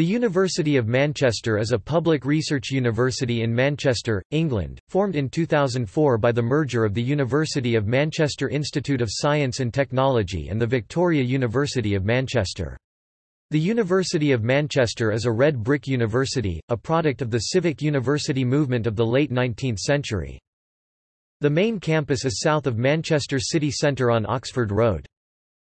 The University of Manchester is a public research university in Manchester, England, formed in 2004 by the merger of the University of Manchester Institute of Science and Technology and the Victoria University of Manchester. The University of Manchester is a red brick university, a product of the civic university movement of the late 19th century. The main campus is south of Manchester city centre on Oxford Road.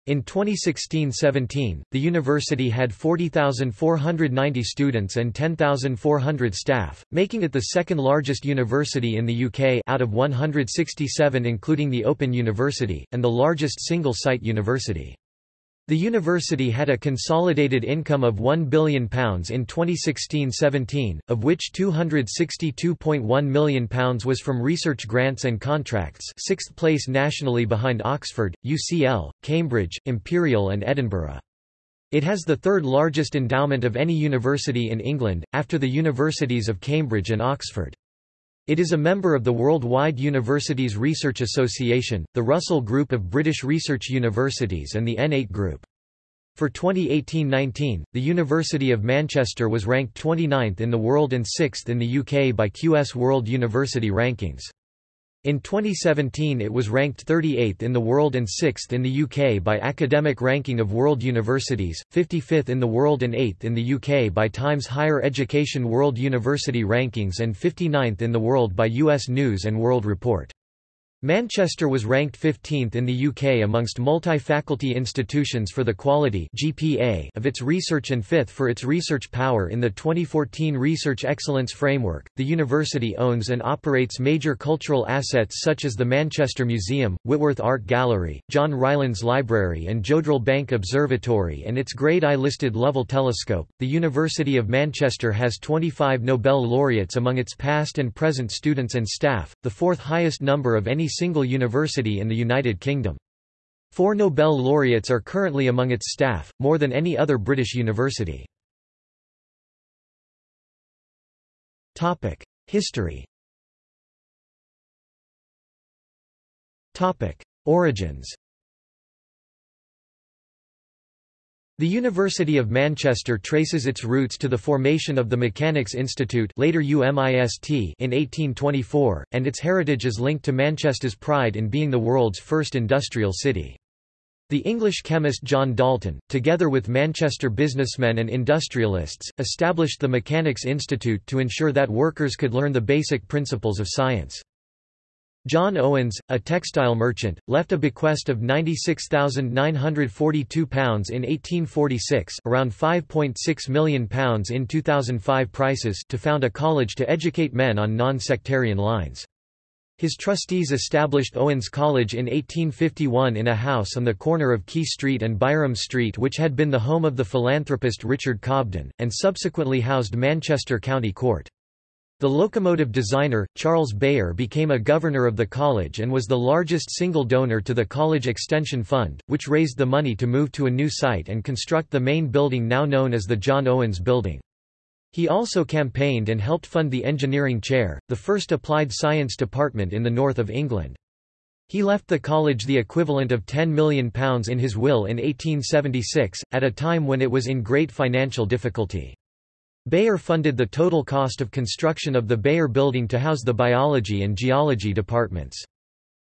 In 2016–17, the university had 40,490 students and 10,400 staff, making it the second largest university in the UK out of 167 including the Open University, and the largest single-site university. The university had a consolidated income of £1 billion in 2016–17, of which £262.1 million was from research grants and contracts sixth place nationally behind Oxford, UCL, Cambridge, Imperial and Edinburgh. It has the third largest endowment of any university in England, after the universities of Cambridge and Oxford. It is a member of the Worldwide Universities Research Association, the Russell Group of British Research Universities and the N8 Group. For 2018–19, the University of Manchester was ranked 29th in the world and 6th in the UK by QS World University Rankings. In 2017 it was ranked 38th in the world and 6th in the UK by Academic Ranking of World Universities, 55th in the world and 8th in the UK by Times Higher Education World University Rankings and 59th in the world by US News & World Report. Manchester was ranked 15th in the UK amongst multi-faculty institutions for the quality GPA of its research and 5th for its research power in the 2014 Research Excellence Framework. The university owns and operates major cultural assets such as the Manchester Museum, Whitworth Art Gallery, John Rylands Library, and Jodrell Bank Observatory and its Grade I listed Lovell Telescope. The University of Manchester has 25 Nobel laureates among its past and present students and staff, the fourth highest number of any single university in the United Kingdom. Four Nobel laureates are currently among its staff, more than any other British university. History Origins The University of Manchester traces its roots to the formation of the Mechanics Institute later UMIST in 1824, and its heritage is linked to Manchester's pride in being the world's first industrial city. The English chemist John Dalton, together with Manchester businessmen and industrialists, established the Mechanics Institute to ensure that workers could learn the basic principles of science. John Owens, a textile merchant, left a bequest of £96,942 in 1846 around £5.6 million in 2005 prices to found a college to educate men on non-sectarian lines. His trustees established Owens College in 1851 in a house on the corner of Quay Street and Byrom Street which had been the home of the philanthropist Richard Cobden, and subsequently housed Manchester County Court. The locomotive designer, Charles Beyer became a governor of the college and was the largest single donor to the College Extension Fund, which raised the money to move to a new site and construct the main building now known as the John Owens Building. He also campaigned and helped fund the Engineering Chair, the first applied science department in the north of England. He left the college the equivalent of £10 million in his will in 1876, at a time when it was in great financial difficulty. Beyer funded the total cost of construction of the Beyer building to house the biology and geology departments.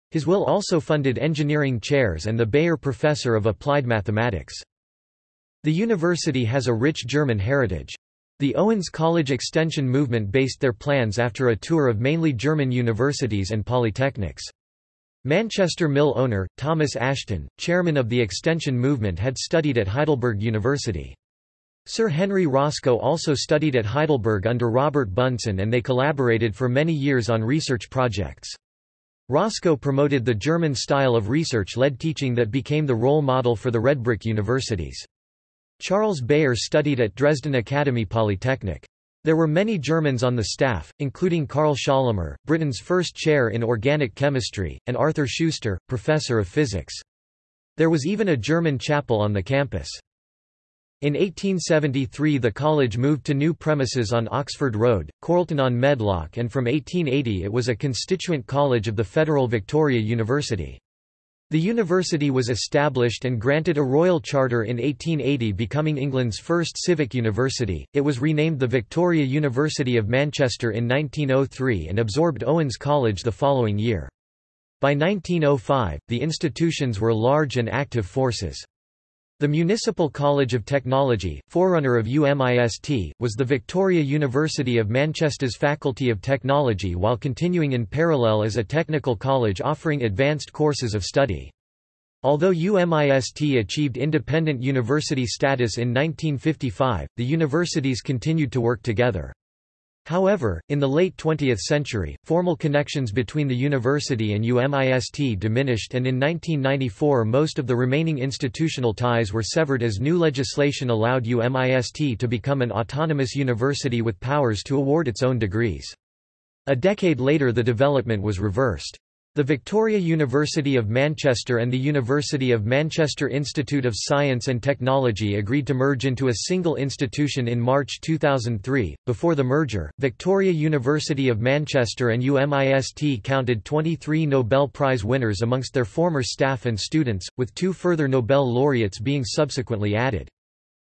His will also funded engineering chairs and the Beyer Professor of Applied Mathematics. The university has a rich German heritage. The Owens College Extension movement based their plans after a tour of mainly German universities and polytechnics. Manchester mill owner, Thomas Ashton, chairman of the Extension movement had studied at Heidelberg University. Sir Henry Roscoe also studied at Heidelberg under Robert Bunsen and they collaborated for many years on research projects. Roscoe promoted the German style of research-led teaching that became the role model for the Redbrick universities. Charles Beyer studied at Dresden Academy Polytechnic. There were many Germans on the staff, including Carl Schorlemmer, Britain's first chair in organic chemistry, and Arthur Schuster, professor of physics. There was even a German chapel on the campus. In 1873 the college moved to new premises on Oxford Road, Chorlton on Medlock and from 1880 it was a constituent college of the Federal Victoria University. The university was established and granted a royal charter in 1880 becoming England's first civic university. It was renamed the Victoria University of Manchester in 1903 and absorbed Owens College the following year. By 1905, the institutions were large and active forces. The Municipal College of Technology, forerunner of UMIST, was the Victoria University of Manchester's Faculty of Technology while continuing in parallel as a technical college offering advanced courses of study. Although UMIST achieved independent university status in 1955, the universities continued to work together. However, in the late 20th century, formal connections between the university and UMIST diminished and in 1994 most of the remaining institutional ties were severed as new legislation allowed UMIST to become an autonomous university with powers to award its own degrees. A decade later the development was reversed. The Victoria University of Manchester and the University of Manchester Institute of Science and Technology agreed to merge into a single institution in March 2003. Before the merger, Victoria University of Manchester and UMIST counted 23 Nobel Prize winners amongst their former staff and students, with two further Nobel laureates being subsequently added.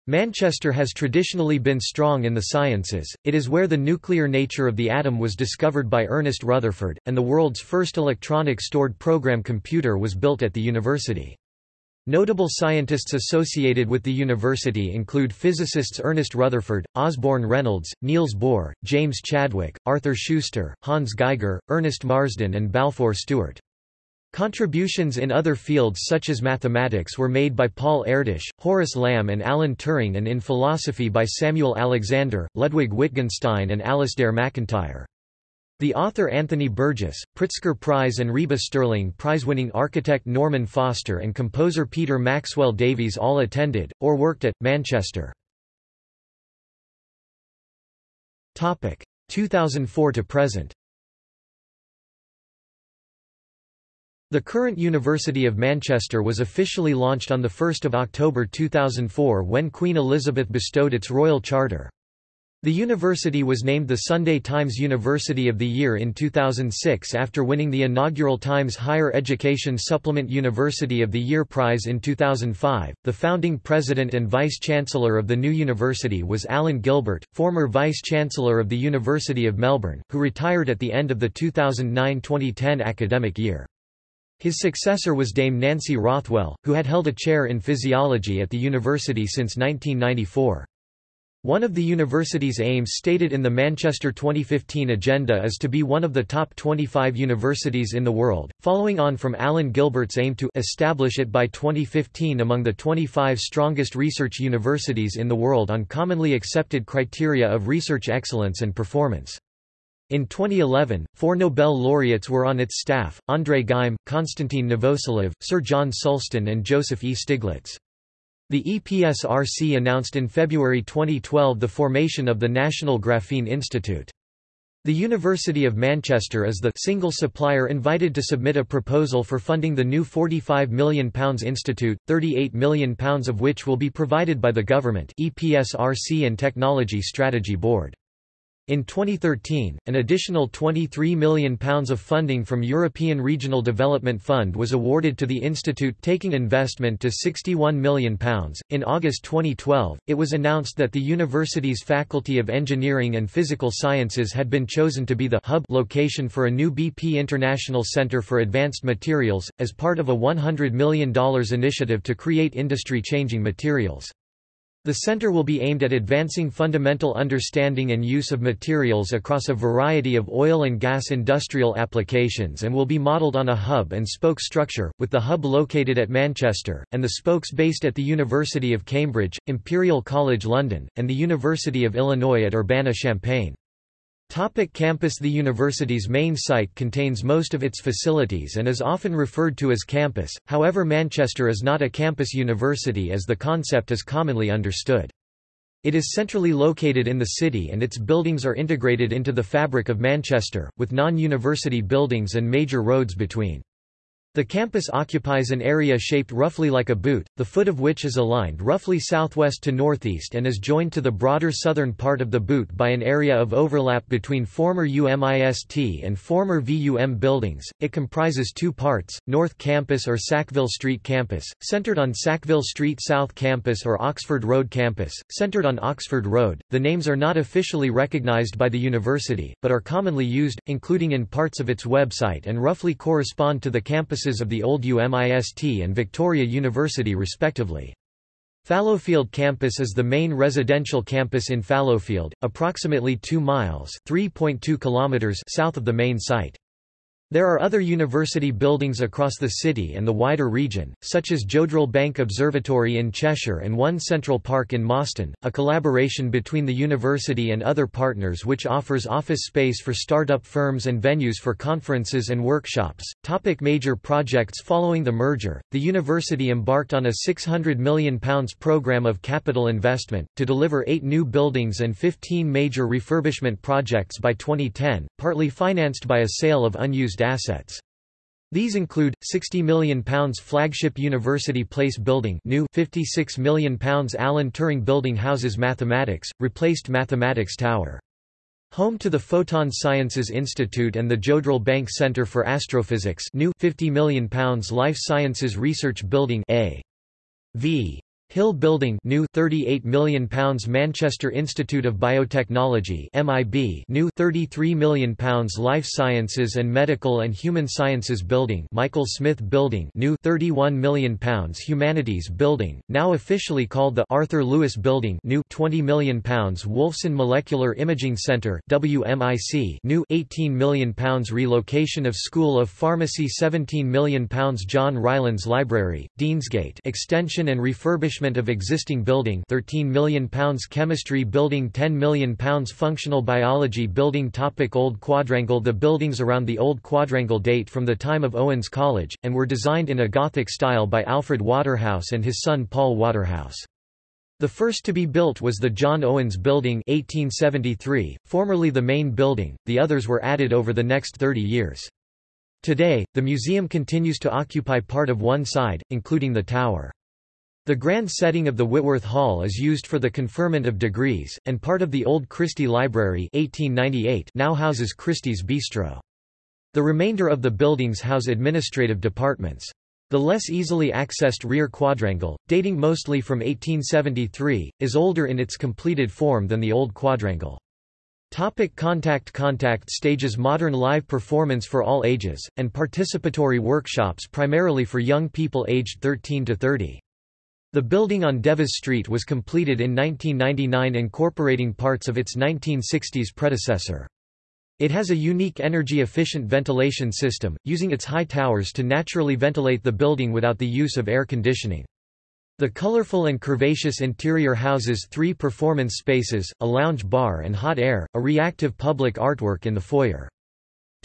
Manchester has traditionally been strong in the sciences, it is where the nuclear nature of the atom was discovered by Ernest Rutherford, and the world's first electronic stored program computer was built at the university. Notable scientists associated with the university include physicists Ernest Rutherford, Osborne Reynolds, Niels Bohr, James Chadwick, Arthur Schuster, Hans Geiger, Ernest Marsden and Balfour Stewart. Contributions in other fields such as mathematics were made by Paul Erdős, Horace Lamb and Alan Turing and in philosophy by Samuel Alexander, Ludwig Wittgenstein and Alasdair MacIntyre. The author Anthony Burgess, Pritzker Prize and RIBA Stirling Prize-winning architect Norman Foster and composer Peter Maxwell Davies all attended, or worked at, Manchester. 2004 to present The current University of Manchester was officially launched on 1 October 2004 when Queen Elizabeth bestowed its royal charter. The university was named the Sunday Times University of the Year in 2006 after winning the inaugural Times Higher Education Supplement University of the Year prize in 2005. The founding president and vice chancellor of the new university was Alan Gilbert, former vice chancellor of the University of Melbourne, who retired at the end of the 2009-2010 academic year. His successor was Dame Nancy Rothwell, who had held a chair in physiology at the university since 1994. One of the university's aims stated in the Manchester 2015 agenda is to be one of the top 25 universities in the world, following on from Alan Gilbert's aim to establish it by 2015 among the 25 strongest research universities in the world on commonly accepted criteria of research excellence and performance. In 2011, four Nobel laureates were on its staff, André Geim, Konstantin Novoselov, Sir John Sulston and Joseph E. Stiglitz. The EPSRC announced in February 2012 the formation of the National Graphene Institute. The University of Manchester is the single supplier invited to submit a proposal for funding the new £45 million institute, £38 million of which will be provided by the government EPSRC and Technology Strategy Board. In 2013, an additional £23 million of funding from European Regional Development Fund was awarded to the institute taking investment to £61 million. In August 2012, it was announced that the university's Faculty of Engineering and Physical Sciences had been chosen to be the hub location for a new BP International Center for Advanced Materials, as part of a $100 million initiative to create industry-changing materials. The center will be aimed at advancing fundamental understanding and use of materials across a variety of oil and gas industrial applications and will be modeled on a hub and spoke structure, with the hub located at Manchester, and the spokes based at the University of Cambridge, Imperial College London, and the University of Illinois at Urbana-Champaign. Topic campus The university's main site contains most of its facilities and is often referred to as campus, however Manchester is not a campus university as the concept is commonly understood. It is centrally located in the city and its buildings are integrated into the fabric of Manchester, with non-university buildings and major roads between. The campus occupies an area shaped roughly like a boot, the foot of which is aligned roughly southwest to northeast and is joined to the broader southern part of the boot by an area of overlap between former UMIST and former VUM buildings. It comprises two parts, North Campus or Sackville Street Campus, centered on Sackville Street South Campus or Oxford Road Campus, centered on Oxford Road. The names are not officially recognized by the university, but are commonly used, including in parts of its website and roughly correspond to the campuses of the old UMIST and Victoria University respectively. Fallowfield campus is the main residential campus in Fallowfield, approximately 2 miles (3.2 kilometers) south of the main site. There are other university buildings across the city and the wider region, such as Jodrell Bank Observatory in Cheshire and One Central Park in Moston, a collaboration between the university and other partners which offers office space for startup firms and venues for conferences and workshops. Topic major projects Following the merger, the university embarked on a £600 million programme of capital investment, to deliver eight new buildings and 15 major refurbishment projects by 2010, partly financed by a sale of unused assets. These include £60 million flagship University Place building new £56 million Alan Turing building houses mathematics, replaced Mathematics Tower. Home to the Photon Sciences Institute and the Jodrell Bank Center for Astrophysics new £50 million Life Sciences Research Building A. V. Hill Building new £38 million Manchester Institute of Biotechnology MIB new £33 million Life Sciences and Medical and Human Sciences Building Michael Smith Building new £31 million Humanities Building, now officially called the Arthur Lewis Building new £20 million Wolfson Molecular Imaging Centre WMIC new £18 million Relocation of School of Pharmacy £17 million John Rylands Library, Deansgate extension and refurbishment of existing building £13 million Chemistry building £10 million Functional biology building topic Old Quadrangle The buildings around the Old Quadrangle date from the time of Owens College, and were designed in a Gothic style by Alfred Waterhouse and his son Paul Waterhouse. The first to be built was the John Owens Building 1873, formerly the main building, the others were added over the next 30 years. Today, the museum continues to occupy part of one side, including the tower. The grand setting of the Whitworth Hall is used for the conferment of degrees, and part of the old Christie Library 1898 now houses Christie's Bistro. The remainder of the buildings house administrative departments. The less easily accessed rear quadrangle, dating mostly from 1873, is older in its completed form than the old quadrangle. Topic contact Contact stages modern live performance for all ages, and participatory workshops primarily for young people aged 13 to 30. The building on Devas Street was completed in 1999 incorporating parts of its 1960s predecessor. It has a unique energy-efficient ventilation system, using its high towers to naturally ventilate the building without the use of air conditioning. The colorful and curvaceous interior houses three performance spaces, a lounge bar and hot air, a reactive public artwork in the foyer.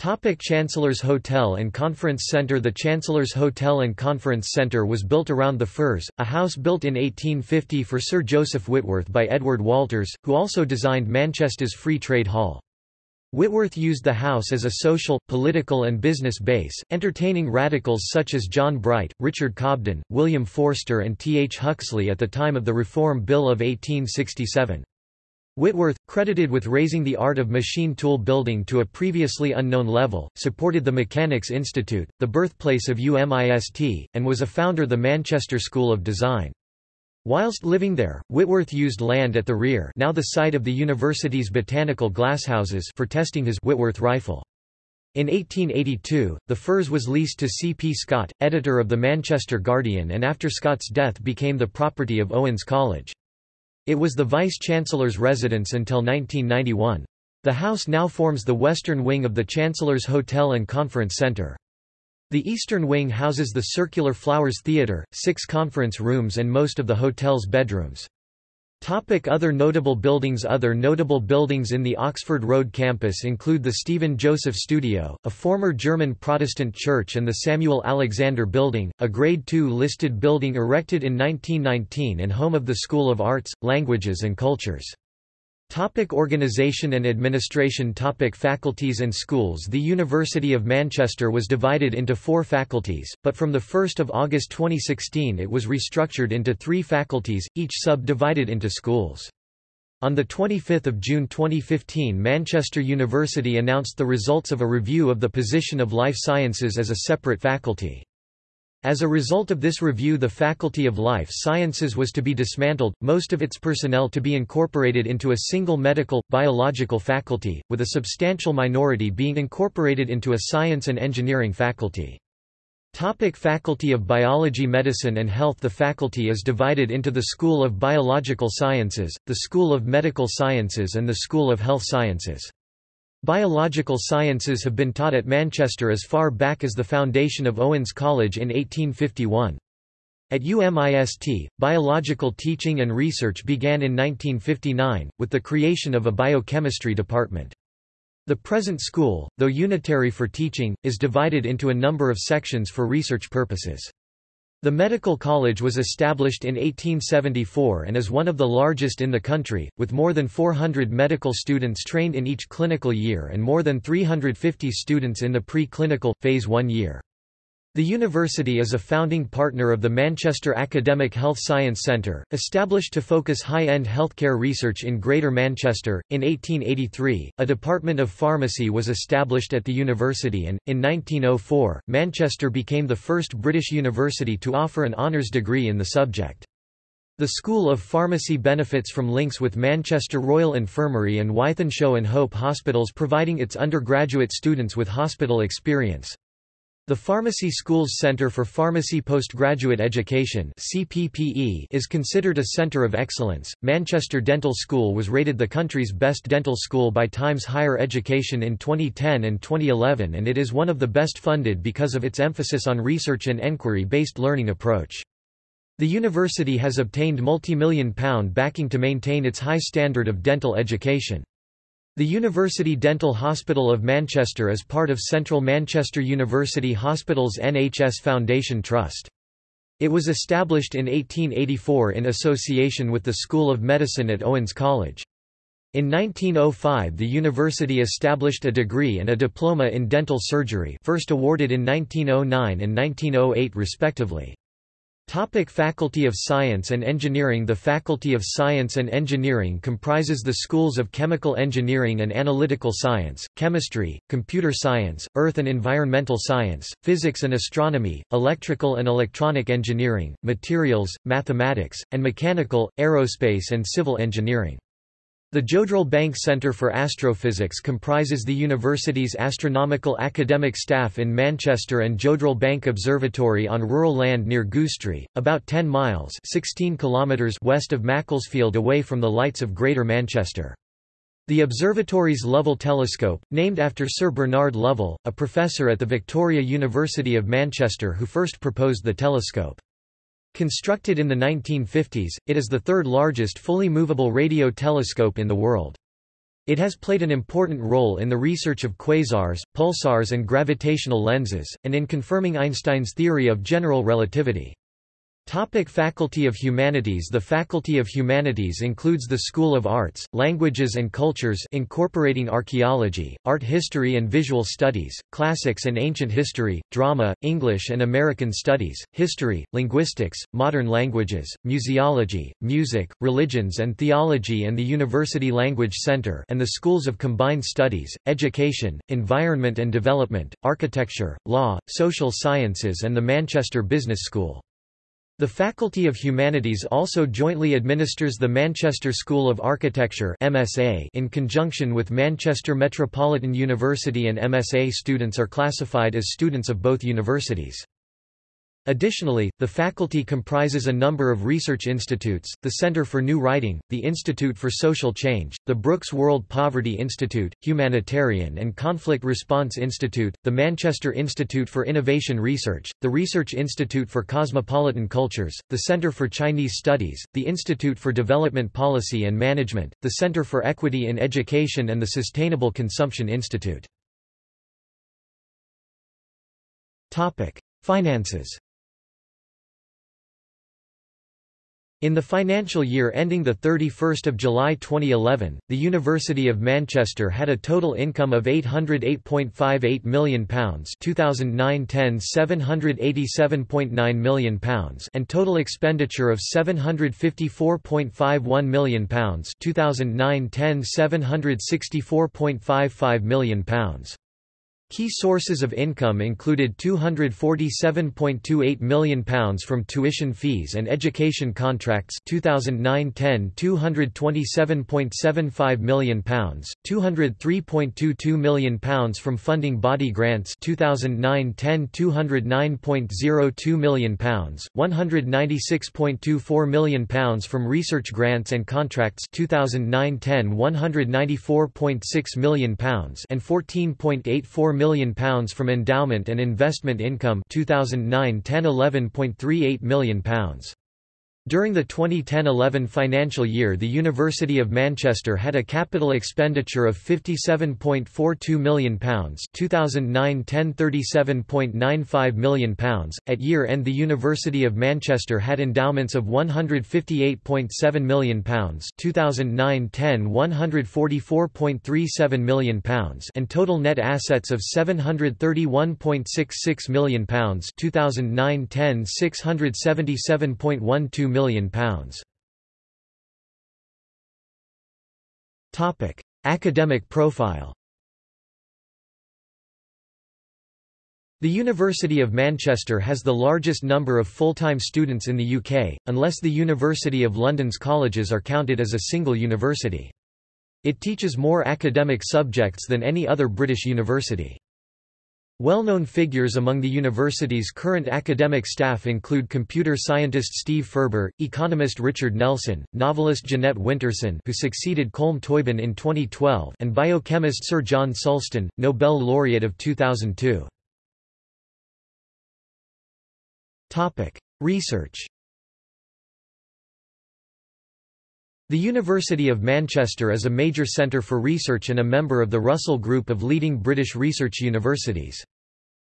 Topic Chancellor's Hotel and Conference Centre The Chancellor's Hotel and Conference Centre was built around the Firs, a house built in 1850 for Sir Joseph Whitworth by Edward Walters, who also designed Manchester's Free Trade Hall. Whitworth used the house as a social, political and business base, entertaining radicals such as John Bright, Richard Cobden, William Forster and T. H. Huxley at the time of the Reform Bill of 1867. Whitworth, credited with raising the art of machine tool building to a previously unknown level, supported the Mechanics Institute, the birthplace of UMIST, and was a founder of the Manchester School of Design. Whilst living there, Whitworth used land at the rear now the site of the university's botanical glasshouses for testing his Whitworth rifle. In 1882, the Firs was leased to C. P. Scott, editor of the Manchester Guardian and after Scott's death became the property of Owens College. It was the Vice-Chancellor's residence until 1991. The house now forms the western wing of the Chancellor's Hotel and Conference Centre. The eastern wing houses the Circular Flowers Theatre, six conference rooms and most of the hotel's bedrooms. Topic other notable buildings Other notable buildings in the Oxford Road campus include the Stephen Joseph Studio, a former German Protestant church and the Samuel Alexander Building, a Grade II listed building erected in 1919 and home of the School of Arts, Languages and Cultures. Topic organization and administration Topic Faculties and schools The University of Manchester was divided into four faculties, but from 1 August 2016 it was restructured into three faculties, each sub-divided into schools. On 25 June 2015 Manchester University announced the results of a review of the position of life sciences as a separate faculty. As a result of this review the Faculty of Life Sciences was to be dismantled, most of its personnel to be incorporated into a single medical, biological faculty, with a substantial minority being incorporated into a science and engineering faculty. Topic faculty of Biology Medicine and Health The faculty is divided into the School of Biological Sciences, the School of Medical Sciences and the School of Health Sciences. Biological sciences have been taught at Manchester as far back as the foundation of Owens College in 1851. At UMIST, biological teaching and research began in 1959, with the creation of a biochemistry department. The present school, though unitary for teaching, is divided into a number of sections for research purposes. The Medical College was established in 1874 and is one of the largest in the country, with more than 400 medical students trained in each clinical year and more than 350 students in the pre-clinical, phase 1 year. The university is a founding partner of the Manchester Academic Health Science Centre, established to focus high-end healthcare research in Greater Manchester. In 1883, a department of pharmacy was established at the university and, in 1904, Manchester became the first British university to offer an honours degree in the subject. The School of Pharmacy benefits from links with Manchester Royal Infirmary and Wythenshawe and Hope hospitals providing its undergraduate students with hospital experience. The Pharmacy Schools Centre for Pharmacy Postgraduate Education (CPPE) is considered a centre of excellence. Manchester Dental School was rated the country's best dental school by Times Higher Education in 2010 and 2011 and it is one of the best funded because of its emphasis on research and enquiry-based learning approach. The university has obtained multi-million pound backing to maintain its high standard of dental education. The University Dental Hospital of Manchester is part of Central Manchester University Hospitals NHS Foundation Trust. It was established in 1884 in association with the School of Medicine at Owens College. In 1905 the university established a degree and a diploma in dental surgery first awarded in 1909 and 1908 respectively. Topic Faculty of Science and Engineering The Faculty of Science and Engineering comprises the schools of Chemical Engineering and Analytical Science, Chemistry, Computer Science, Earth and Environmental Science, Physics and Astronomy, Electrical and Electronic Engineering, Materials, Mathematics, and Mechanical, Aerospace and Civil Engineering. The Jodrell Bank Centre for Astrophysics comprises the university's astronomical academic staff in Manchester and Jodrell Bank Observatory on rural land near Goostrey, about 10 miles 16 kilometres west of Macclesfield away from the lights of Greater Manchester. The observatory's Lovell telescope, named after Sir Bernard Lovell, a professor at the Victoria University of Manchester who first proposed the telescope. Constructed in the 1950s, it is the third largest fully movable radio telescope in the world. It has played an important role in the research of quasars, pulsars and gravitational lenses, and in confirming Einstein's theory of general relativity. Topic Faculty of Humanities The Faculty of Humanities includes the School of Arts, Languages and Cultures incorporating archaeology, art history and visual studies, classics and ancient history, drama, English and American studies, history, linguistics, modern languages, museology, music, religions and theology and the University Language Center and the Schools of Combined Studies, Education, Environment and Development, Architecture, Law, Social Sciences and the Manchester Business School. The Faculty of Humanities also jointly administers the Manchester School of Architecture MSA in conjunction with Manchester Metropolitan University and MSA students are classified as students of both universities. Additionally, the faculty comprises a number of research institutes, the Center for New Writing, the Institute for Social Change, the Brooks World Poverty Institute, Humanitarian and Conflict Response Institute, the Manchester Institute for Innovation Research, the Research Institute for Cosmopolitan Cultures, the Center for Chinese Studies, the Institute for Development Policy and Management, the Center for Equity in Education and the Sustainable Consumption Institute. Finances In the financial year ending 31 July 2011, the University of Manchester had a total income of £808.58 million 2009-10 £787.9 million and total expenditure of £754.51 million 2009-10 £764.55 million Key sources of income included £247.28 million from tuition fees and education contracts 2009-10 £227.75 million, £203.22 million from funding body grants 2009-10 £209.02 million, £196.24 million from research grants and contracts 2009-10 £194.6 million and £14.84 million million pounds from endowment and investment income 2009 10 11.38 million pounds during the 2010–11 financial year the University of Manchester had a capital expenditure of £57.42 million 2009–10 £37.95 million At year-end the University of Manchester had endowments of £158.7 million 2009–10 £144.37 million and total net assets of £731.66 million 2009–10 £677.12 million pounds. Topic: Academic profile. The University of Manchester has the largest number of full-time students in the UK, unless the University of London's colleges are counted as a single university. It teaches more academic subjects than any other British university. Well-known figures among the university's current academic staff include computer scientist Steve Furber, economist Richard Nelson, novelist Jeanette Winterson who succeeded Colm Toibin in 2012 and biochemist Sir John Sulston, Nobel laureate of 2002. Research The University of Manchester is a major centre for research and a member of the Russell Group of leading British research universities.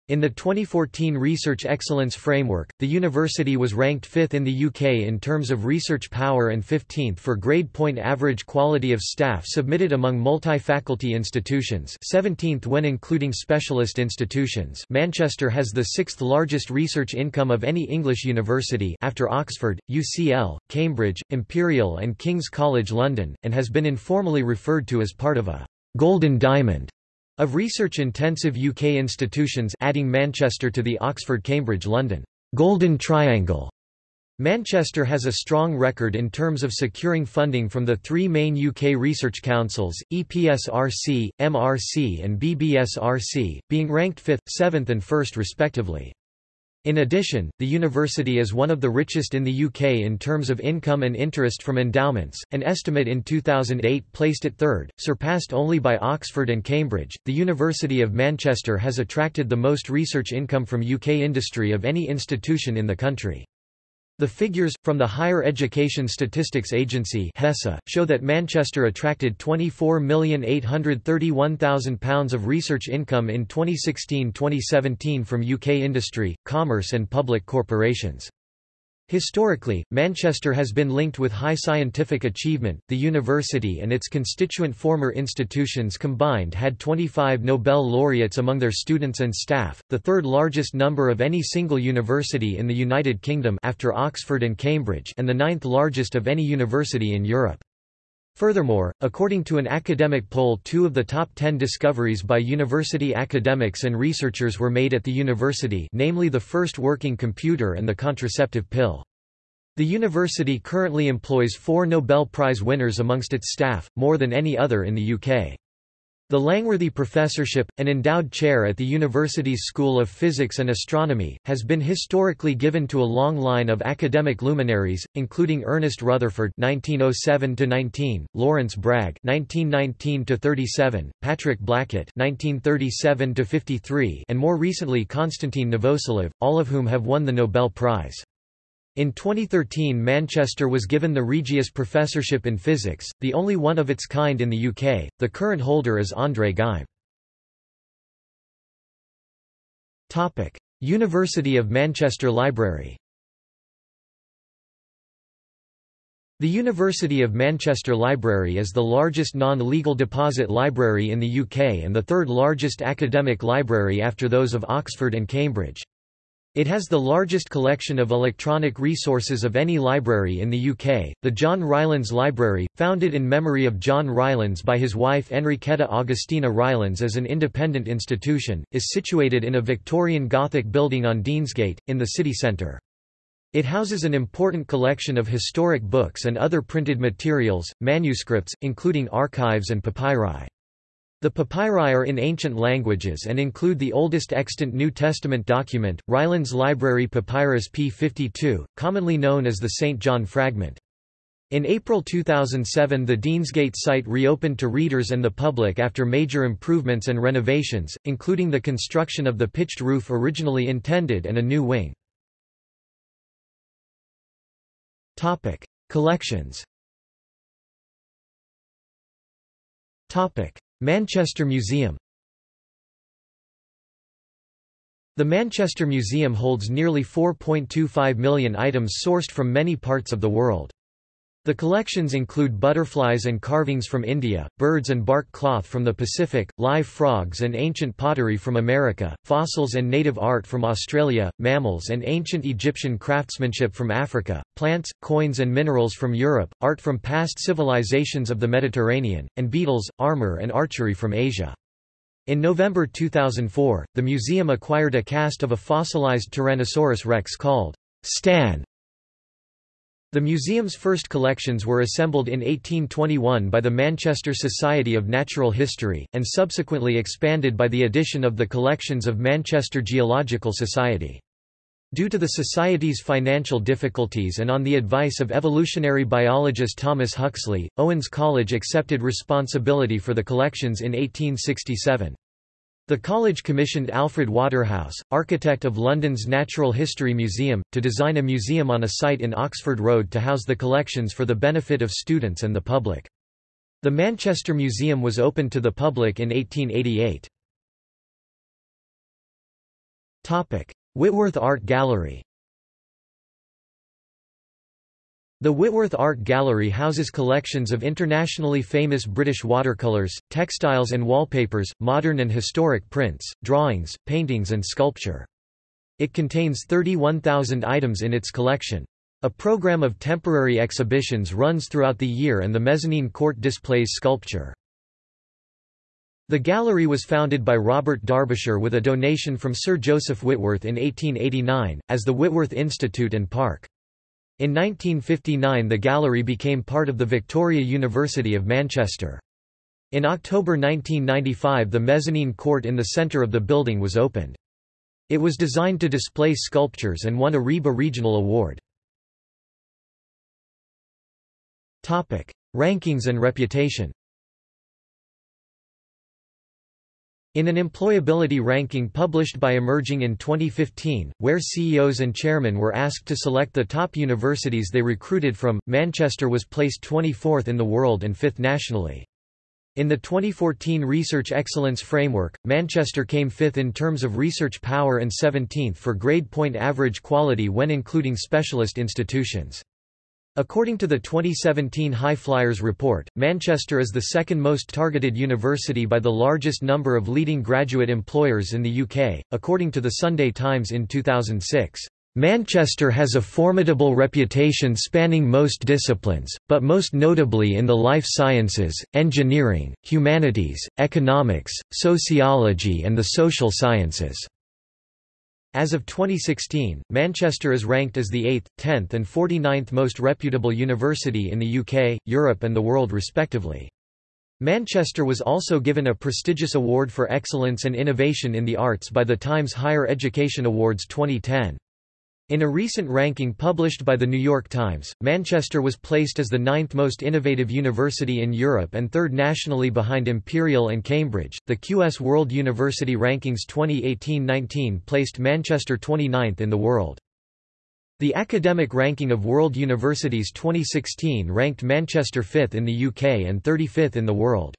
In the 2014 Research Excellence Framework, the university was ranked 5th in the UK in terms of research power and 15th for grade point average quality of staff submitted among multi-faculty institutions 17th when including specialist institutions. Manchester has the sixth largest research income of any English university after Oxford, UCL, Cambridge, Imperial and King's College London, and has been informally referred to as part of a «golden diamond» Of research-intensive UK institutions adding Manchester to the Oxford-Cambridge-London Golden Triangle. Manchester has a strong record in terms of securing funding from the three main UK research councils, EPSRC, MRC and BBSRC, being ranked 5th, 7th and 1st respectively. In addition, the university is one of the richest in the UK in terms of income and interest from endowments. An estimate in 2008 placed it third, surpassed only by Oxford and Cambridge. The University of Manchester has attracted the most research income from UK industry of any institution in the country. The figures, from the Higher Education Statistics Agency HESA, show that Manchester attracted £24,831,000 of research income in 2016-2017 from UK industry, commerce and public corporations. Historically, Manchester has been linked with high scientific achievement. The university and its constituent former institutions combined had 25 Nobel laureates among their students and staff, the third largest number of any single university in the United Kingdom after Oxford and Cambridge, and the ninth largest of any university in Europe. Furthermore, according to an academic poll two of the top ten discoveries by university academics and researchers were made at the university namely the first working computer and the contraceptive pill. The university currently employs four Nobel Prize winners amongst its staff, more than any other in the UK. The Langworthy Professorship, an endowed chair at the university's School of Physics and Astronomy, has been historically given to a long line of academic luminaries, including Ernest Rutherford (1907–19), Lawrence Bragg (1919–37), Patrick Blackett (1937–53), and more recently Konstantin Novoselov, all of whom have won the Nobel Prize. In 2013 Manchester was given the Regius Professorship in Physics, the only one of its kind in the UK, the current holder is André Geim. University of Manchester Library The University of Manchester Library is the largest non-legal deposit library in the UK and the third largest academic library after those of Oxford and Cambridge. It has the largest collection of electronic resources of any library in the UK. The John Rylands Library, founded in memory of John Rylands by his wife Enriqueta Augustina Rylands as an independent institution, is situated in a Victorian Gothic building on Deansgate, in the city centre. It houses an important collection of historic books and other printed materials, manuscripts, including archives and papyri. The papyri are in ancient languages and include the oldest extant New Testament document, Rylands Library Papyrus P52, commonly known as the St. John Fragment. In April 2007 the Deansgate site reopened to readers and the public after major improvements and renovations, including the construction of the pitched roof originally intended and a new wing. Collections. Manchester Museum. The Manchester Museum holds nearly 4.25 million items sourced from many parts of the world. The collections include butterflies and carvings from India, birds and bark cloth from the Pacific, live frogs and ancient pottery from America, fossils and native art from Australia, mammals and ancient Egyptian craftsmanship from Africa, plants, coins and minerals from Europe, art from past civilizations of the Mediterranean, and beetles, armor and archery from Asia. In November 2004, the museum acquired a cast of a fossilized Tyrannosaurus rex called Stan the museum's first collections were assembled in 1821 by the Manchester Society of Natural History, and subsequently expanded by the addition of the collections of Manchester Geological Society. Due to the Society's financial difficulties and on the advice of evolutionary biologist Thomas Huxley, Owens College accepted responsibility for the collections in 1867. The college commissioned Alfred Waterhouse, architect of London's Natural History Museum, to design a museum on a site in Oxford Road to house the collections for the benefit of students and the public. The Manchester Museum was opened to the public in 1888. Whitworth Art Gallery The Whitworth Art Gallery houses collections of internationally famous British watercolours, textiles and wallpapers, modern and historic prints, drawings, paintings and sculpture. It contains 31,000 items in its collection. A program of temporary exhibitions runs throughout the year and the mezzanine court displays sculpture. The gallery was founded by Robert Darbishire with a donation from Sir Joseph Whitworth in 1889, as the Whitworth Institute and Park. In 1959 the gallery became part of the Victoria University of Manchester. In October 1995 the mezzanine court in the centre of the building was opened. It was designed to display sculptures and won a RIBA Regional Award. Rankings and reputation In an employability ranking published by Emerging in 2015, where CEOs and chairmen were asked to select the top universities they recruited from, Manchester was placed 24th in the world and 5th nationally. In the 2014 Research Excellence Framework, Manchester came fifth in terms of research power and 17th for grade point average quality when including specialist institutions. According to the 2017 High Flyers report, Manchester is the second most targeted university by the largest number of leading graduate employers in the UK, according to the Sunday Times in 2006. Manchester has a formidable reputation spanning most disciplines, but most notably in the life sciences, engineering, humanities, economics, sociology and the social sciences. As of 2016, Manchester is ranked as the 8th, 10th and 49th most reputable university in the UK, Europe and the world respectively. Manchester was also given a prestigious award for excellence and innovation in the arts by the Times Higher Education Awards 2010. In a recent ranking published by The New York Times, Manchester was placed as the ninth most innovative university in Europe and third nationally behind Imperial and Cambridge. The QS World University Rankings 2018-19 placed Manchester 29th in the world. The Academic Ranking of World Universities 2016 ranked Manchester 5th in the UK and 35th in the world.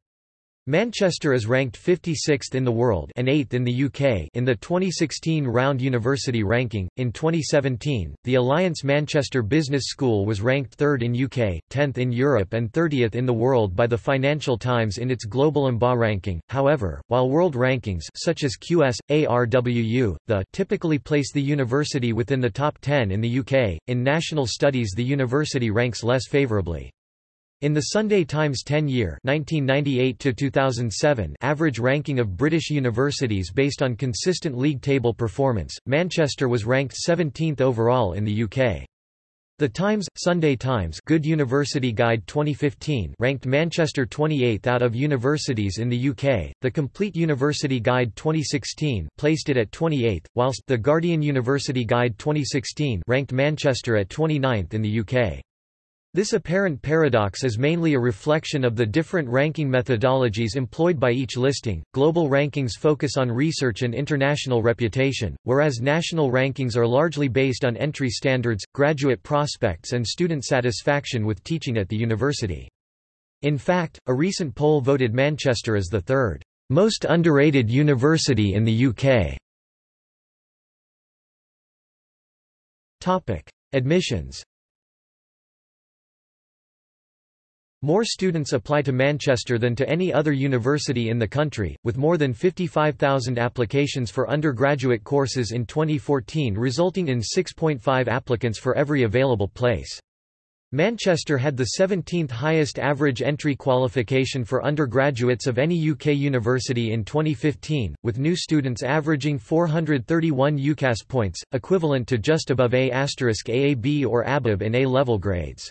Manchester is ranked 56th in the world and 8th in the UK in the 2016 Round University ranking. In 2017, the Alliance Manchester Business School was ranked 3rd in UK, 10th in Europe and 30th in the world by the Financial Times in its Global MBA ranking. However, while world rankings such as QS ARWU, the typically place the university within the top 10 in the UK, in national studies the university ranks less favourably. In the Sunday Times 10-year average ranking of British universities based on consistent league table performance, Manchester was ranked 17th overall in the UK. The Times, Sunday Times Good University Guide 2015 ranked Manchester 28th out of universities in the UK, the Complete University Guide 2016 placed it at 28th, whilst The Guardian University Guide 2016 ranked Manchester at 29th in the UK. This apparent paradox is mainly a reflection of the different ranking methodologies employed by each listing. Global rankings focus on research and international reputation, whereas national rankings are largely based on entry standards, graduate prospects, and student satisfaction with teaching at the university. In fact, a recent poll voted Manchester as the third most underrated university in the UK. Topic: Admissions. More students apply to Manchester than to any other university in the country, with more than 55,000 applications for undergraduate courses in 2014 resulting in 6.5 applicants for every available place. Manchester had the 17th highest average entry qualification for undergraduates of any UK university in 2015, with new students averaging 431 UCAS points, equivalent to just above A** AAB or ABAB in A-level grades.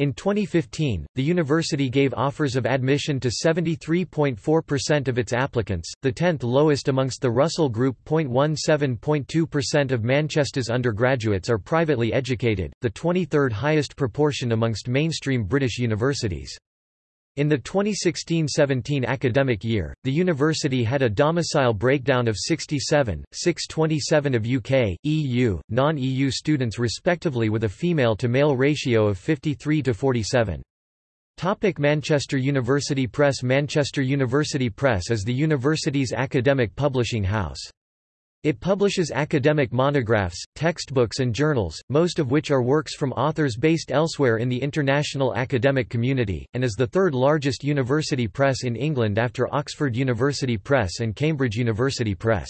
In 2015, the university gave offers of admission to 73.4% of its applicants, the 10th lowest amongst the Russell Group. 0.17.2% of Manchester's undergraduates are privately educated, the 23rd highest proportion amongst mainstream British universities. In the 2016–17 academic year, the university had a domicile breakdown of 67, 627 of UK, EU, non-EU students respectively with a female-to-male ratio of 53 to 47. Topic Manchester University Press Manchester University Press is the university's academic publishing house. It publishes academic monographs, textbooks and journals, most of which are works from authors based elsewhere in the international academic community, and is the third largest university press in England after Oxford University Press and Cambridge University Press.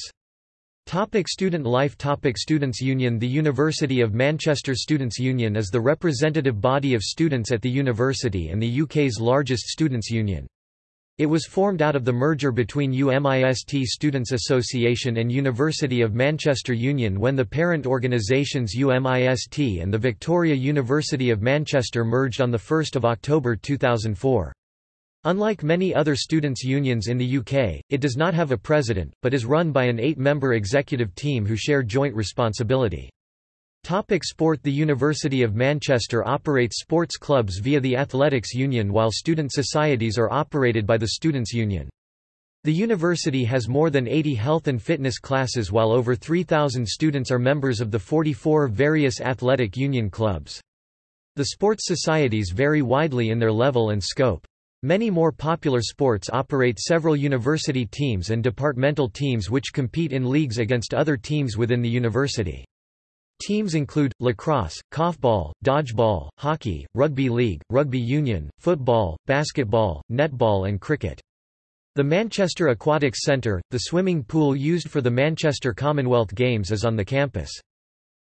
Topic student life Topic Students' Union The University of Manchester Students' Union is the representative body of students at the university and the UK's largest students' union. It was formed out of the merger between UMIST Students' Association and University of Manchester Union when the parent organisations UMIST and the Victoria University of Manchester merged on 1 October 2004. Unlike many other students' unions in the UK, it does not have a president, but is run by an eight-member executive team who share joint responsibility. Topic sport The University of Manchester operates sports clubs via the Athletics Union while student societies are operated by the Students' Union. The university has more than 80 health and fitness classes while over 3,000 students are members of the 44 various athletic union clubs. The sports societies vary widely in their level and scope. Many more popular sports operate several university teams and departmental teams which compete in leagues against other teams within the university. Teams include, lacrosse, korfball, dodgeball, hockey, rugby league, rugby union, football, basketball, netball and cricket. The Manchester Aquatics Centre, the swimming pool used for the Manchester Commonwealth Games is on the campus.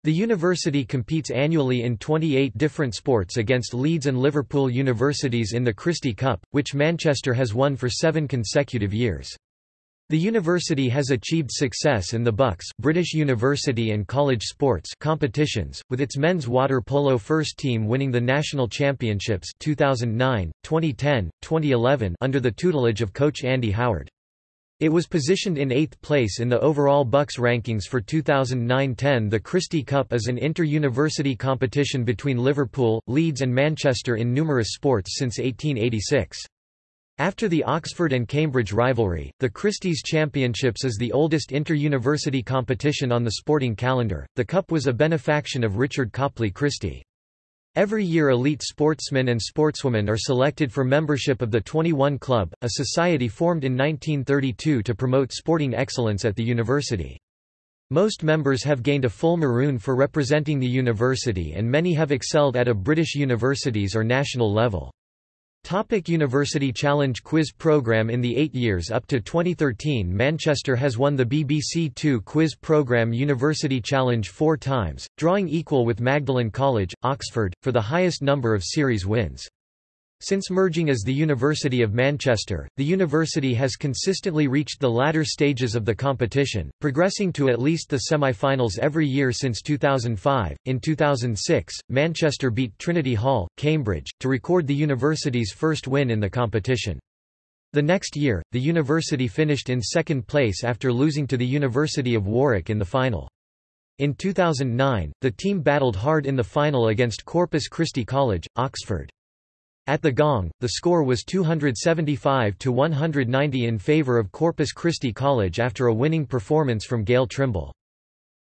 The university competes annually in 28 different sports against Leeds and Liverpool universities in the Christie Cup, which Manchester has won for seven consecutive years. The university has achieved success in the BUCS British University and College Sports competitions, with its men's water polo first team winning the national championships 2009, 2010, 2011 under the tutelage of coach Andy Howard. It was positioned in eighth place in the overall BUCS rankings for 2009-10 The Christie Cup is an inter-university competition between Liverpool, Leeds and Manchester in numerous sports since 1886. After the Oxford and Cambridge rivalry, the Christie's Championships is the oldest inter-university competition on the sporting calendar. The cup was a benefaction of Richard Copley Christie. Every year elite sportsmen and sportswomen are selected for membership of the 21 Club, a society formed in 1932 to promote sporting excellence at the university. Most members have gained a full maroon for representing the university and many have excelled at a British universities or national level. Topic University Challenge Quiz Programme In the eight years up to 2013 Manchester has won the BBC Two quiz programme University Challenge four times, drawing equal with Magdalen College, Oxford, for the highest number of series wins. Since merging as the University of Manchester, the university has consistently reached the latter stages of the competition, progressing to at least the semi-finals every year since 2005. In 2006, Manchester beat Trinity Hall, Cambridge, to record the university's first win in the competition. The next year, the university finished in second place after losing to the University of Warwick in the final. In 2009, the team battled hard in the final against Corpus Christi College, Oxford. At the gong, the score was 275 to 190 in favor of Corpus Christi College after a winning performance from Gail Trimble.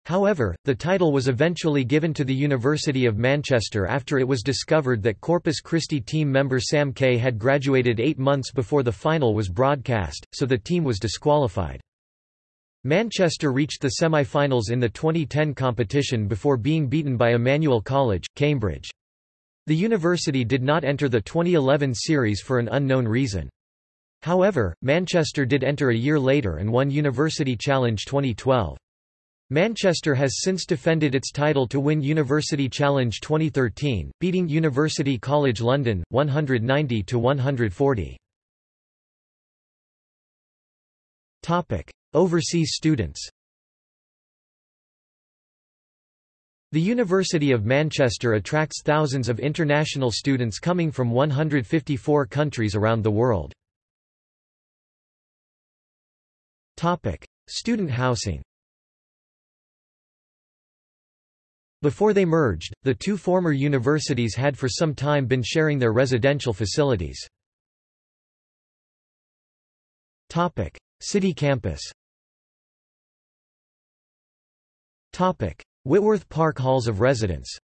However, the title was eventually given to the University of Manchester after it was discovered that Corpus Christi team member Sam Kay had graduated eight months before the final was broadcast, so the team was disqualified. Manchester reached the semi-finals in the 2010 competition before being beaten by Emmanuel College, Cambridge. The university did not enter the 2011 series for an unknown reason. However, Manchester did enter a year later and won University Challenge 2012. Manchester has since defended its title to win University Challenge 2013, beating University College London, 190 to 140. Overseas students The University of Manchester attracts thousands of international students coming from 154 countries around the world. Student housing Before they merged, the two former universities had for some time been sharing their residential facilities. City campus Whitworth Park Halls of Residence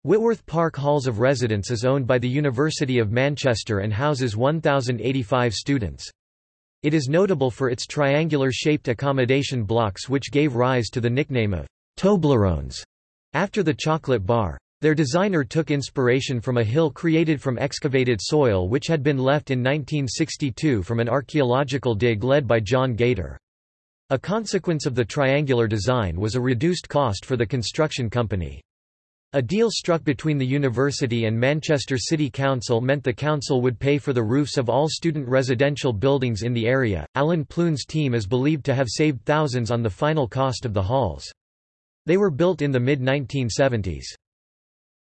Whitworth Park Halls of Residence is owned by the University of Manchester and houses 1,085 students. It is notable for its triangular-shaped accommodation blocks which gave rise to the nickname of Toblerones, after the chocolate bar. Their designer took inspiration from a hill created from excavated soil which had been left in 1962 from an archaeological dig led by John Gator. A consequence of the triangular design was a reduced cost for the construction company. A deal struck between the university and Manchester City Council meant the council would pay for the roofs of all student residential buildings in the area. Alan Ploon's team is believed to have saved thousands on the final cost of the halls. They were built in the mid 1970s.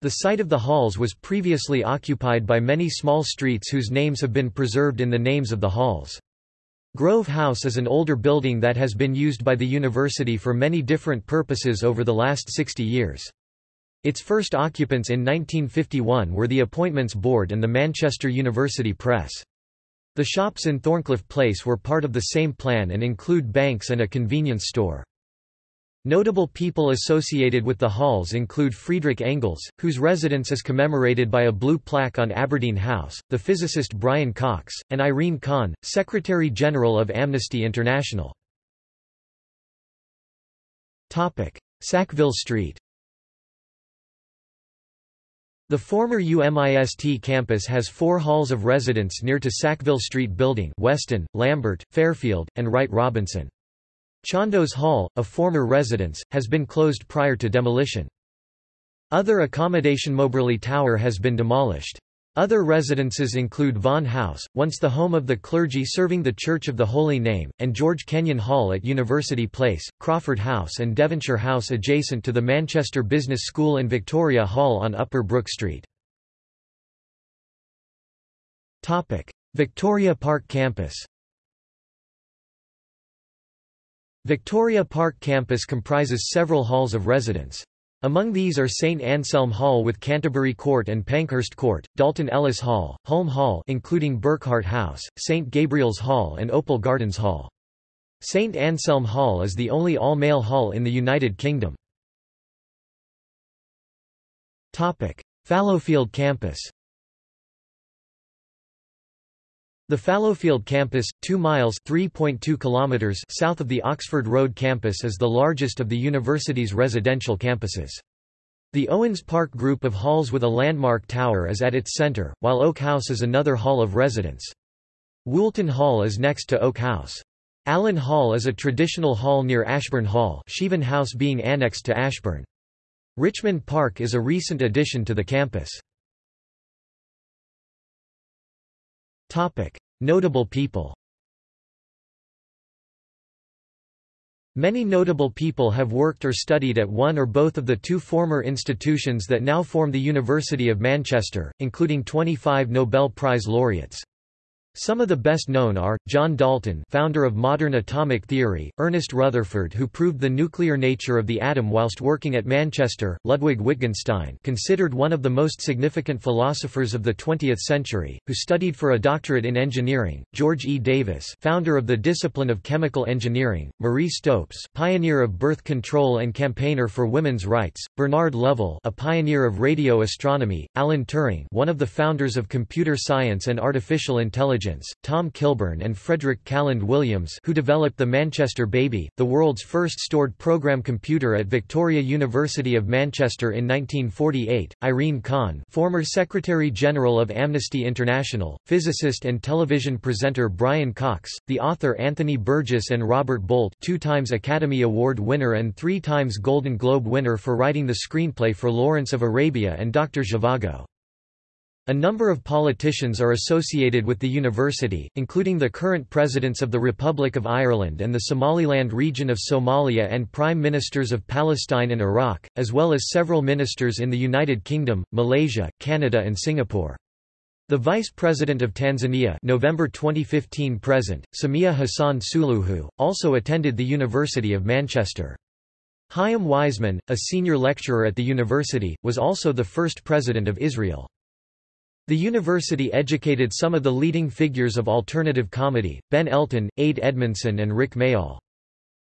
The site of the halls was previously occupied by many small streets whose names have been preserved in the names of the halls. Grove House is an older building that has been used by the university for many different purposes over the last 60 years. Its first occupants in 1951 were the Appointments Board and the Manchester University Press. The shops in Thorncliffe Place were part of the same plan and include banks and a convenience store. Notable people associated with the halls include Friedrich Engels, whose residence is commemorated by a blue plaque on Aberdeen House, the physicist Brian Cox, and Irene Khan, Secretary-General of Amnesty International. Sackville Street The former UMIST campus has four halls of residence near to Sackville Street Building Weston, Lambert, Fairfield, and Wright Robinson. Chandos Hall, a former residence, has been closed prior to demolition. Other accommodation Moberly Tower has been demolished. Other residences include Vaughan House, once the home of the clergy serving the Church of the Holy Name, and George Kenyon Hall at University Place, Crawford House and Devonshire House adjacent to the Manchester Business School and Victoria Hall on Upper Brook Street. Victoria Park Campus Victoria Park campus comprises several halls of residence. Among these are St Anselm Hall with Canterbury Court and Pankhurst Court, Dalton Ellis Hall, Hulme Hall including Burkhardt House, St Gabriel's Hall and Opal Gardens Hall. St Anselm Hall is the only all-male hall in the United Kingdom. Fallowfield campus The Fallowfield campus, 2 miles (3.2 kilometers) south of the Oxford Road campus is the largest of the university's residential campuses. The Owens Park group of halls with a landmark tower is at its centre, while Oak House is another hall of residence. Woolton Hall is next to Oak House. Allen Hall is a traditional hall near Ashburne Hall Sheavyn House being annexed to Ashburne. Richmond Park is a recent addition to the campus. Notable people Many notable people have worked or studied at one or both of the two former institutions that now form the University of Manchester, including 25 Nobel Prize laureates. Some of the best known are, John Dalton founder of modern atomic theory, Ernest Rutherford who proved the nuclear nature of the atom whilst working at Manchester, Ludwig Wittgenstein considered one of the most significant philosophers of the 20th century, who studied for a doctorate in engineering, George E. Davis founder of the discipline of chemical engineering, Marie Stopes pioneer of birth control and campaigner for women's rights, Bernard Lovell a pioneer of radio astronomy, Alan Turing one of the founders of computer science and artificial intelligence Tom Kilburn and Frederick Calland Williams who developed the Manchester Baby, the world's first stored program computer at Victoria University of Manchester in 1948, Irene Khan former Secretary-General of Amnesty International, physicist and television presenter Brian Cox, the author Anthony Burgess and Robert Bolt two times Academy Award winner and three times Golden Globe winner for writing the screenplay for Lawrence of Arabia and Dr. Zhivago. A number of politicians are associated with the university, including the current presidents of the Republic of Ireland and the Somaliland region of Somalia and prime ministers of Palestine and Iraq, as well as several ministers in the United Kingdom, Malaysia, Canada and Singapore. The Vice President of Tanzania November 2015 present, Samia Hassan Suluhu, also attended the University of Manchester. Chaim Weizmann, a senior lecturer at the university, was also the first president of Israel. The university educated some of the leading figures of alternative comedy, Ben Elton, Ade Edmondson and Rick Mayall.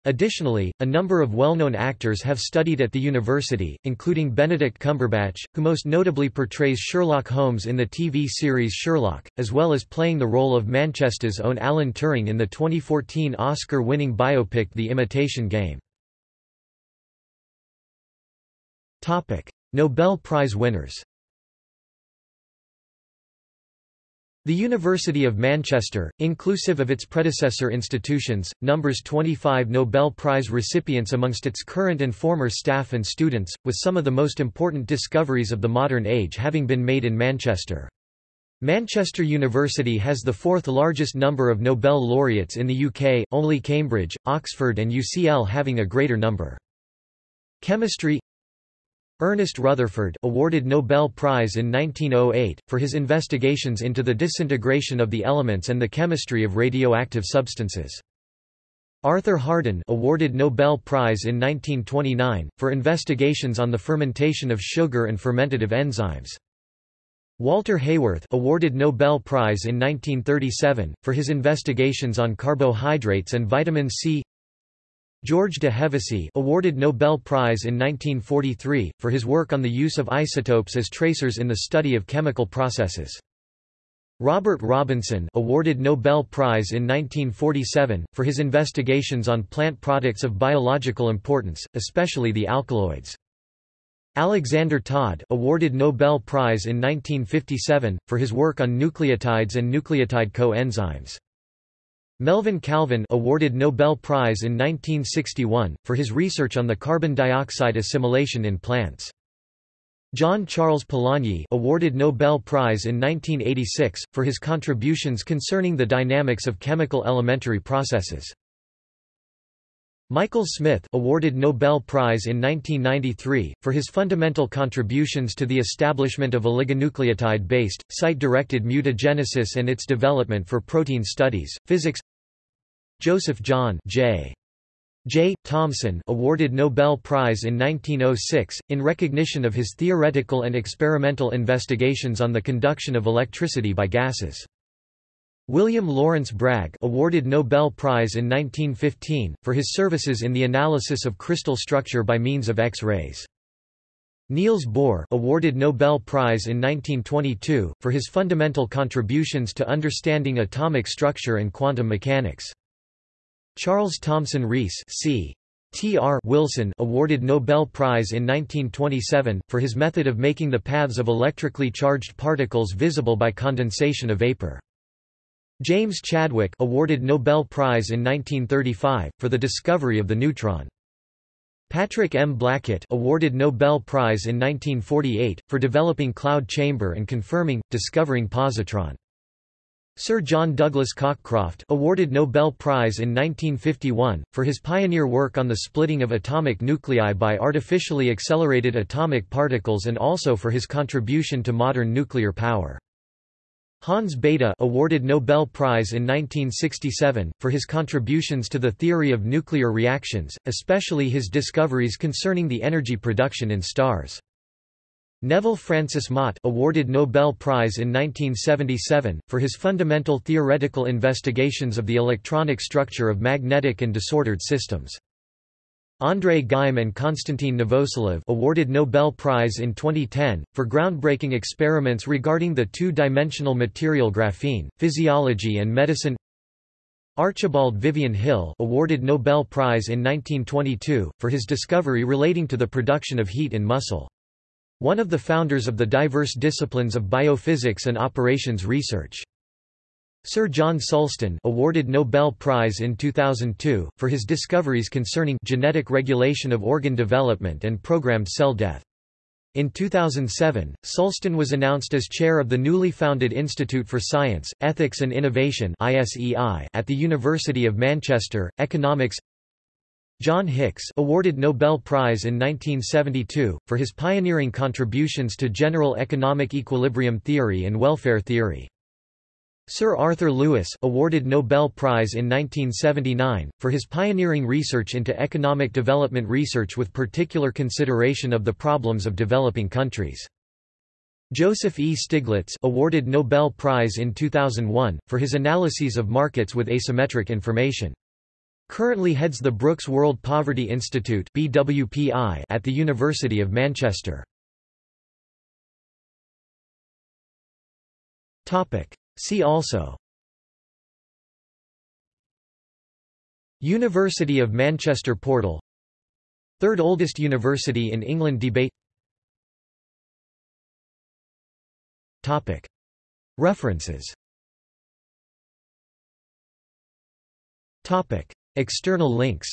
Additionally, a number of well-known actors have studied at the university, including Benedict Cumberbatch, who most notably portrays Sherlock Holmes in the TV series Sherlock, as well as playing the role of Manchester's own Alan Turing in the 2014 Oscar-winning biopic The Imitation Game. Nobel Prize winners The University of Manchester, inclusive of its predecessor institutions, numbers 25 Nobel Prize recipients amongst its current and former staff and students, with some of the most important discoveries of the modern age having been made in Manchester. Manchester University has the fourth largest number of Nobel laureates in the UK, only Cambridge, Oxford and UCL having a greater number. Chemistry Ernest Rutherford awarded Nobel Prize in 1908, for his investigations into the disintegration of the elements and the chemistry of radioactive substances. Arthur Harden awarded Nobel Prize in 1929, for investigations on the fermentation of sugar and fermentative enzymes. Walter Haworth awarded Nobel Prize in 1937, for his investigations on carbohydrates and vitamin C George de Hevesy awarded Nobel Prize in 1943, for his work on the use of isotopes as tracers in the study of chemical processes. Robert Robinson awarded Nobel Prize in 1947, for his investigations on plant products of biological importance, especially the alkaloids. Alexander Todd awarded Nobel Prize in 1957, for his work on nucleotides and nucleotide coenzymes. Melvin Calvin awarded Nobel Prize in 1961, for his research on the carbon dioxide assimilation in plants. John Charles Polanyi awarded Nobel Prize in 1986, for his contributions concerning the dynamics of chemical elementary processes. Michael Smith awarded Nobel Prize in 1993, for his fundamental contributions to the establishment of oligonucleotide-based, site-directed mutagenesis and its development for protein studies, physics Joseph John J. J. Thomson awarded Nobel Prize in 1906, in recognition of his theoretical and experimental investigations on the conduction of electricity by gases. William Lawrence Bragg awarded Nobel Prize in 1915, for his services in the analysis of crystal structure by means of X-rays. Niels Bohr awarded Nobel Prize in 1922, for his fundamental contributions to understanding atomic structure and quantum mechanics. Charles Thomson Rees c. T.R. Wilson awarded Nobel Prize in 1927, for his method of making the paths of electrically charged particles visible by condensation of vapor. James Chadwick awarded Nobel Prize in 1935, for the discovery of the neutron. Patrick M. Blackett awarded Nobel Prize in 1948, for developing cloud chamber and confirming, discovering positron. Sir John Douglas Cockcroft awarded Nobel Prize in 1951, for his pioneer work on the splitting of atomic nuclei by artificially accelerated atomic particles and also for his contribution to modern nuclear power. Hans Bethe awarded Nobel Prize in 1967, for his contributions to the theory of nuclear reactions, especially his discoveries concerning the energy production in stars. Neville Francis Mott awarded Nobel Prize in 1977, for his fundamental theoretical investigations of the electronic structure of magnetic and disordered systems. André Geim and Konstantin Novoselov awarded Nobel Prize in 2010, for groundbreaking experiments regarding the two-dimensional material graphene, physiology and medicine Archibald Vivian Hill awarded Nobel Prize in 1922, for his discovery relating to the production of heat in muscle. One of the founders of the diverse disciplines of biophysics and operations research. Sir John Sulston awarded Nobel Prize in 2002, for his discoveries concerning genetic regulation of organ development and programmed cell death. In 2007, Sulston was announced as chair of the newly founded Institute for Science, Ethics and Innovation at the University of Manchester, Economics John Hicks awarded Nobel Prize in 1972, for his pioneering contributions to general economic equilibrium theory and welfare theory. Sir Arthur Lewis awarded Nobel Prize in 1979, for his pioneering research into economic development research with particular consideration of the problems of developing countries. Joseph E. Stiglitz awarded Nobel Prize in 2001, for his analyses of markets with asymmetric information. Currently heads the Brooks World Poverty Institute BWPI at the University of Manchester. See also University of Manchester portal Third oldest university in England debate Topic. References External links.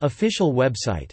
Official website